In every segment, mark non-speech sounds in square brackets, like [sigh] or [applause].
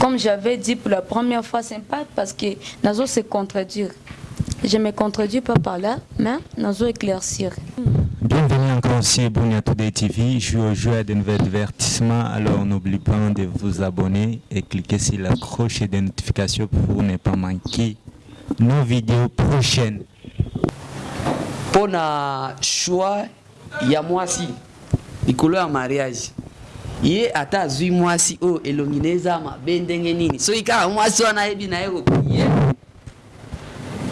comme j'avais dit pour la première fois c'est pas parce que nazo se contredire je me contredis pas par là mais nazo éclaircir Bienvenue encore sur Bunia Today TV. Je suis au jeu de nouveaux divertissements. Alors n'oubliez pas de vous abonner et cliquer sur la cloche de notification pour ne pas manquer nos vidéos prochaines. Mpona choix ya mwasi likolo ya mariage. Ye ata azwi mwasi oyo elongi na eza mabe ndenge nini. Soki kaka mwasi wana ayebi na ye koprie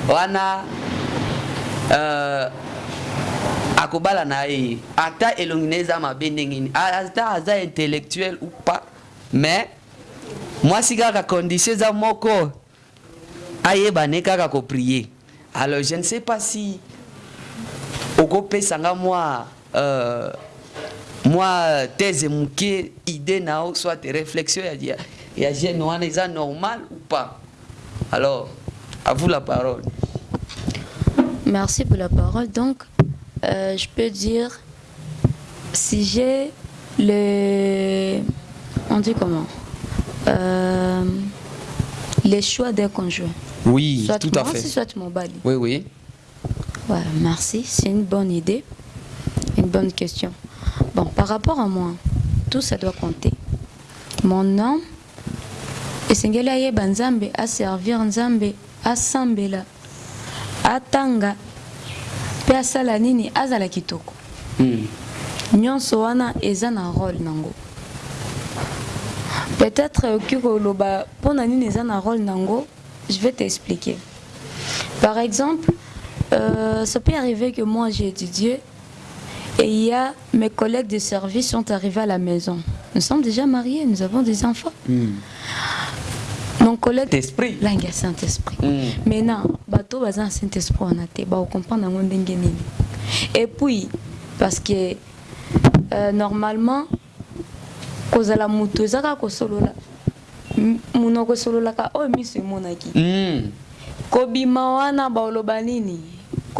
wana uh, akobala na ye. Ata elongi na eza mabe ndenge nini. Ata aza intellectuel ou pas mais mwasi kaka condition eza moko. Ayeba ne kaka koprie alors je ne sais pas si okopesanga mwa uh, mwa thèse moke idée na yo soit réflexion ya, ya, jeune wana eza normal ou pas? Alors à vous la parole Merci pour la parole. Donc, euh, je peux dire, si j'ai le... On dit comment? Euh, Les choix d'un conjoint. oui Soit tout à fait soit mon bali. oui oui Ouais, merci, c'est une bonne idée, une bonne question. Bon, par rapport à moi, tout ça doit compter. Mon nom, esengeli ayeba nzambe aservir nzambe asambela atanga mpe asala nini azala kitoko Hmm. nyonso wana eza na role nango peut-être okoki koloba mpona nini eza na role nango je vais t'expliquer par exemple euh, ça peut arriver que moi j'ai étudié et il y a mes collègues de service sont arrivés à la maison nous sommes déjà mariés nous avons des enfants Hmm. mon collègue Saint-Esprit. langue saint-esprit Hmm. maintenant bato baza na saint-esprit wana te bakokomprendre yango ndenge nini et puis parce que euh, normalement kozala moto eza kaka kosolola M- monoko esololaka oyo miso emonaki Hmm. kobima wana baoloba nini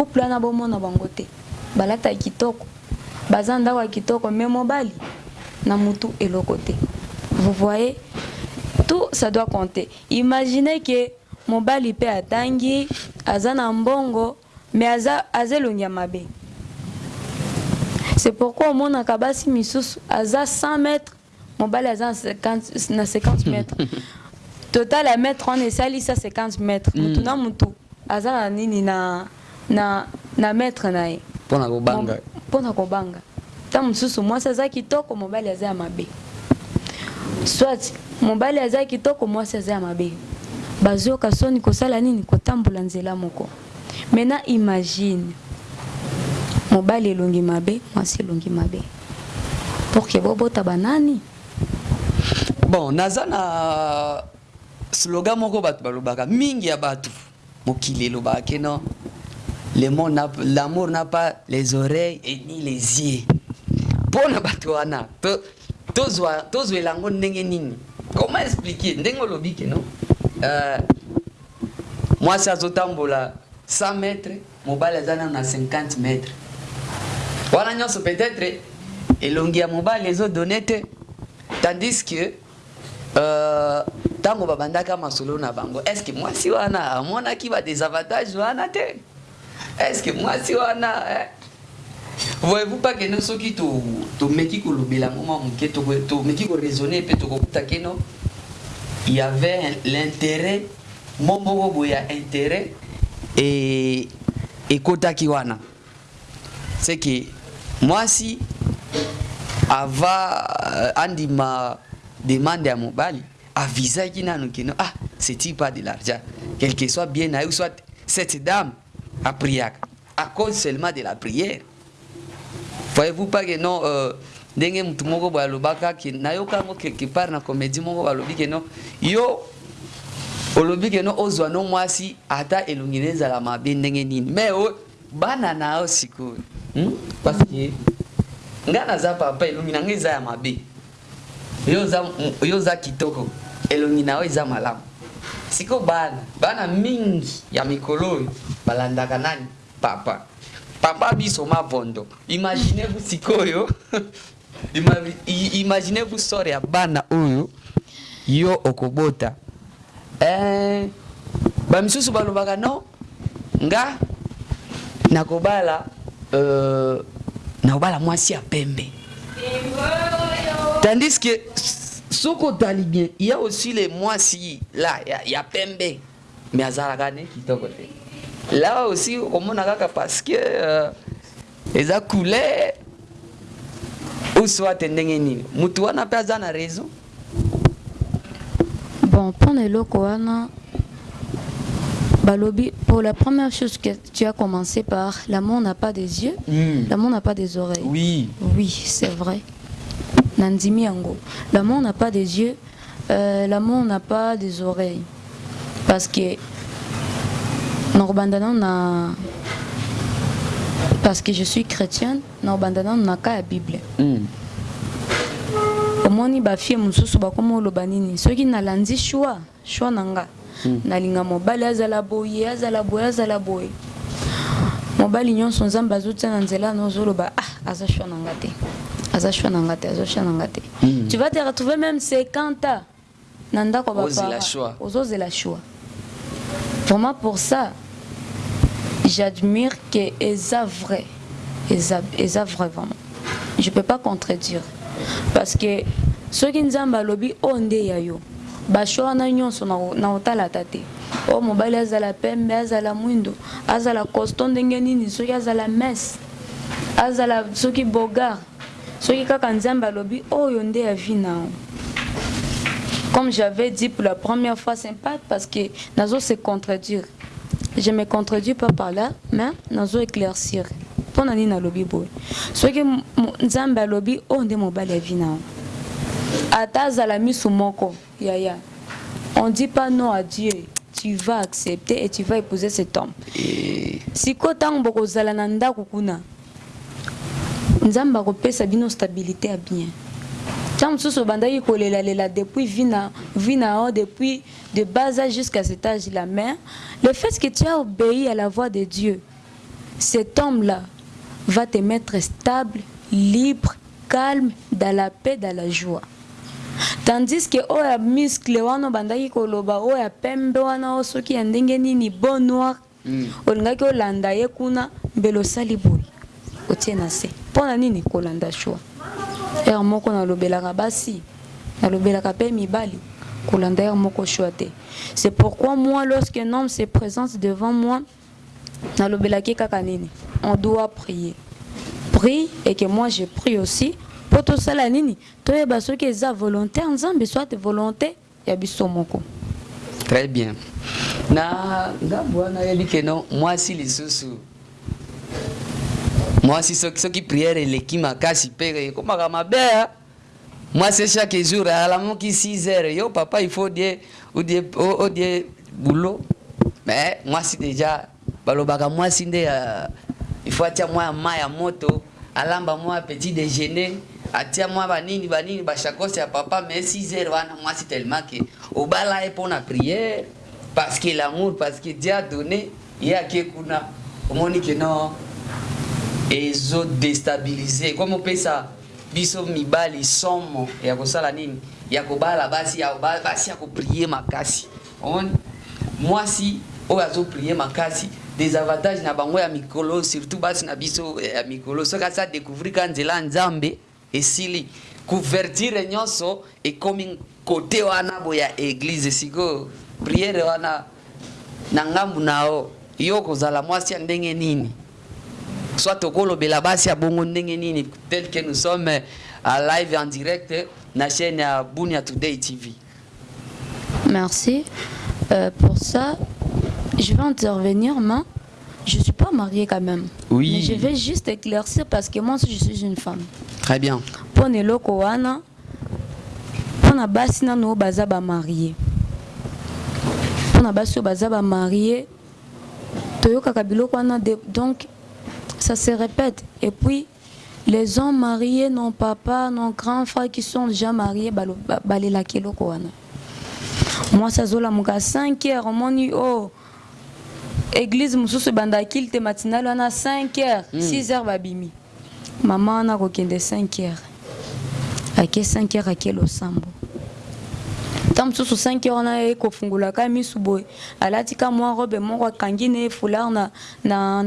couple wana bomona bango te. Balata kitoko. Baza ndako ya kitoko me mobali na mutu eloko te. Vous voyez? Tout ça doit compter. Imaginez que mobali mpe atangi aza na mbongo me aza, aza elongi ya mabe. C'est pourquoi omonaka basi misusu aza 100 mètres mobali aza na 50, na 50 [laughs] mètres. Total ya mètre wana esalisa 50 mètres. Mutu na mutu aza na nini na, na, na mètre na ye. Mpona kobanga. mpona kobanga. Ta mosusu mwasi aza kitoko mobali aza ya mabe. Soit mobali aza kitoko mwasi aza ya mabe. Bazoyoka soni kosala nini? Kotambola nzela moko. Maintenant imagine. Mobali elongi mabe mwasi elongi mabe. Pour ke bobota banani bon naza na slogan moko bato balobaka mingi ya bato. Mokili elobaka ke non l'amour n'a pas les oreilles et ni les yeux. Mpo na bato wana to- tozwa tozwela yango ndenge nini? Comment expliquer? Ndenge olobi ke non? Euh, mwasi azotambola 100 mètres mobali aza nano na 50 mètres. Wana nyonso peut-être elongi ya mobali ezodone te. Tandis que euh, ntango babandaka masolo na bango est ce que mwasi wana amonaki badesavantage wana te? Est ce que mwasi wana voyez-vous pas que no soki to- tomeki kolobela yango mwa moke tomeki koraisonne mpe tokokuta keno y avait l'intérêt mo moko boye ya intérêt ekotaki wana c'est que mwasi ava euh, andima demande ya mobali avisaki nanu keno ah c'est-il pas de l'argent quel que soit bien na ye soit cette dame apriaka à cause seulement de la prière. Voyez-vous pas que non euh, ndenge mutu moko boye alobaka ke nayoka yango quelque part na comédie moko balobi ke non yo olobi ke no ozwa no mwasi ata elongi na ezala mabe ndenge nini. Me o bana na yo sikoyo hmm? parce que nga naza papa elongi na nga eza ya mabe. Yo oza kitoko elongi na yo eza malamu siko bana. Bana mingi ya mikolo oyo balandaka nani? Papa. Papa biso mavondo. Imaginez-vous sikoyo [laughs] Ima- i- imaginez-vous sore ya bana oyo yo okobota. Eh, bamisusu balobaka no nga nakobala euh, nakobala mwasi ya pembe. Tandis que soki otali bien il y a aussi les mwasi là ya, ya pembe. Mais azalaka ne kitoko te. Là aussi okomona kaka parce que euh, eza couleur. Ou soit ndenge nini. Mutu wana mpe aza na raison. Bon, eloko wana balobi pour la première chose que tu as commencé par l'amour n'a pas des yeux, Mm. l'amour n'a pas des oreilles. oui. Oui, c'est vrai. Nandimi yango. L'amour n'a pas des yeux, euh, l'amour n'a pas des oreilles. Parce que Norbandana na parce que je suis chrétienne, Norbandana na ka ya Bible. mm. omoni bafie mosusu bakoma oloba nini? Soki nalandi shwa shwa na nga nalinga mobali azala boye azala boye azala boye mobali nyonso nzambe azotia na nzela na ozoloba ah aza shwa na nga te tu vas te retrouver même 50 ans bapara. Choix. vraiment pour ça j'admire que eza vrai. Eza, eza vrai vraiment. Je peux pas contredire. Parce que soki nzambe alobi oyo nde ya yo. Basho wana nyonso na- na kotalata te oyo mobali azala pembe azala mwindo. Azala costo ndenge nini? Soki azala azala soki soki kaka nzambe alobi oyo nde ya vi na yo comme j'avais dit pour la première fois, c'est pas parce que Nazo se contredire. Je me contredis pas par là, mais Nazo éclaircir. Pour nani na lobby boy. Ce que Nzamba lobby, on de mobile vie na. Ata zala misu moko, ya ya. On dit pas non à Dieu. Tu vas accepter et tu vas épouser cet homme. Sikoyo ntango bokozala na ndako kuna nzambe akopesa bino stabilité ya bien. Ntango mosusu obandaki kolelalela depuis vi na yo depuis de bas âge jusqu'à cet âge là mais le fait que tu as obéi à la voix de dieu cet homme là va te mettre stable libre calme dans la paix dans la joie. Tandis que oyo ya muscle wana obandaki koloba oyo ya pembe wana oyo soki ya ndenge nini bon noir Mm. olingaki olanda ye kuna mbele osali boye otie na se c'est pourquoi moi lorsque un homme se présente devant moi kaka nini? On doit prier. Prie et que moi je prie aussi mpo tosala nini? Volontaire nzambe soit volonté ya biso moko. Très bien. Na mwasi soki, soki priere eleki makasi mpe ekomaka mabe ah. mwasi chaque jour alamuki 6 heures. Yo papa il faut die odie odie boulot. Mais mwasi déjà balobaka mwasi nde uh, il faut atia mwa ya ma ya moto alamba mwa petit déjeuner atia mwa banini banini bashakose ya papa mais 6 heures wana mwasi tellement ke obala ye mpona priere parce que l'amour parce que dieu a donné ye ake kuna. Omoni ke non ezodestabilize. Komi opesa biso mibali somo ya kosala nini? Ya kobala basi ya ba- basi ya koprie makasi. Omoni mwasi oyo azoprie makasi desavantage na bango ya mikolo surtout basi na biso ya mikolo. Soki asa découvrir ka nzela nzambe esili. Couverture nyonso ekomi kote wana boye ya église sikoyo priere wana na ngambu na yo. Yo kozala mwasi ya ndenge nini soit tokolobela basi ya bongo ndenge nini tel que nous sommes en live en direct na chaîne ya bunia today tv Merci. Euh, pour ça, je vais intervenir, mais je ne suis pas mariée quand même. Oui. Mais je vais juste éclaircir parce que moi aussi, je suis une femme. très bien Pour eloko wana, pour na basi nanu oyo baza ba marié. Pour na basi oyo baza ba marié, toyokaka biloko wana donc ça se répète. Et puis les hommes mariés, non papa, non grand frère qui sont déjà mariés, balo- ba- balelaka eloko wana. mwasi azolamuka 5 heures omoni o église mosusu ebanda kilte matinale wana 5 heures. 6 heures babimi. Mama wana akokende 5 heures. Ake 5 heures ake losambo ntan mosusu 5 heures wana ye kofungolaka misu boye alatika mwa robe moko akangi na ye foulard na, na,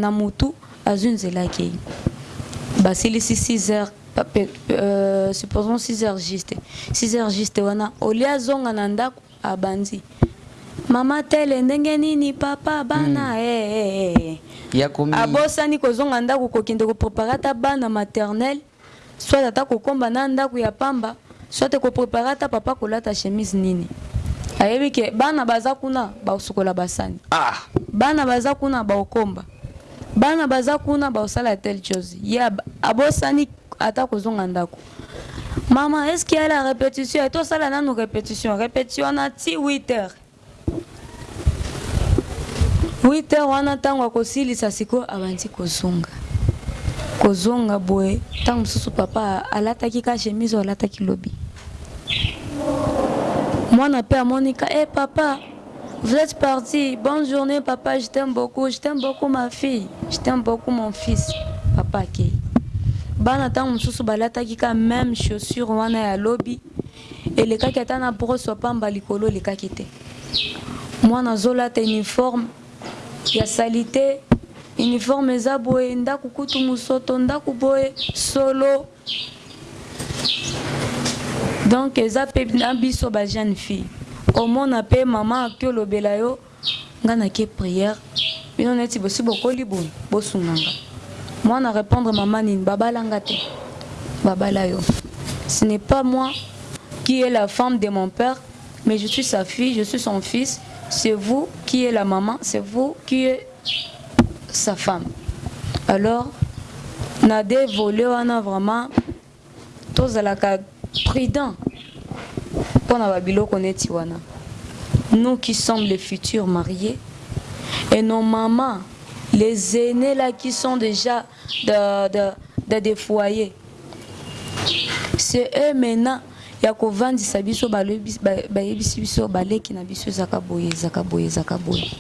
azwi nzela akei basilisi 6 heures euh, supposons 6 heures juste. 6 heures juste wana. Olia azonga na ndako abandi. Mama tele ndenge nini papa bana mm. hey, hey, hey. ya komi abosani kozonga ndako kokende koprépare ata bana maternel soit ata kokomba na ndako ya pamba soit koprépare ata papa kolata chemise nini. Ayebi ke bana baza kuna baosukola basani. Ah. Bana baza kuna baokomba bana baza kuna baosala tel chose. Ye ab- abosani ata kozonga ndako. Mama est ce qu'il y a la répétition? Etosala nanu répétition. Répétition wana ti 8 heures. 8 heures wana ntango akosilisa sikoyo abandi kozonga. Kozonga boye. Ntango mosusu papa alataki ka chemise alataki lobi. Mwana mpe amonika e hey, papa vous êtes parti. Bonne journée papa. Je t'aime beaucoup. Je t'aime beaucoup ma fille. Je t'aime beaucoup mon fils. Papa akei bana ntango mosusu balataki ka même chaussure wana ya lobi elekaki ata na brosse pamba likolo elekaki te. Mwana azolata uniforme ya salite. Uniforme eza boye. Ndako kutu mosoto ndako boye solo. Donc eza mpe na biso bajeune fille omona mpe mama aki olobela yo. Ngai nake priere bino neti bosi bokoli boye bosunganga. Mwana répondre mama nini babalanga te. Babala yo. Ce n'est pas moi qui est la femme de mon père mais je suis sa fille je suis son fils. C'est vous qui est la maman c'est vous qui est sa femme. Alors na de vole wana vraiment tozalaka prudent nous qui sommes les futurs mariés. Et nos mamans les aînés là qui sont déjà de des foyers. C'est eux maintenant ya kovandisa biso bayebisi biso baleki na biso ezaka boye ezaka boye ezaka boye.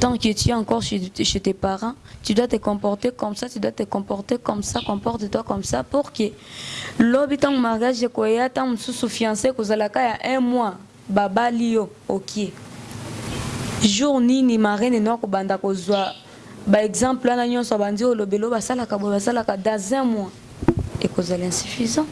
Tant que tu es encore chez, tes parents tu dois te comporter comme ça tu dois te comporter comme ça comporte-toi comme ça pour que lobi ntango mariage ekoya ntango mosusu fiancé kozalaka ya un mois babali yo okie jour nini marraine no akobanda kozwa baexemple wana nyonso abandi olobelo basalaka boye basalaka dans un mois. Ekozala insuffisant